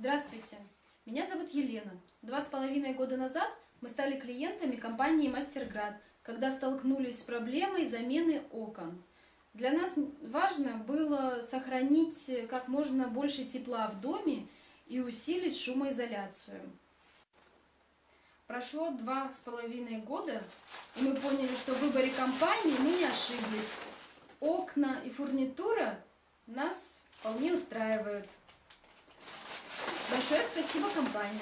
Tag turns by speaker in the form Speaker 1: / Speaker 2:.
Speaker 1: Здравствуйте, меня зовут Елена. Два с половиной года назад мы стали клиентами компании Мастерград, когда столкнулись с проблемой замены окон. Для нас важно было сохранить как можно больше тепла в доме и усилить шумоизоляцию. Прошло два с половиной года, и мы поняли, что в выборе компании мы не ошиблись. Окна и фурнитура нас вполне устраивают. Большое спасибо компании.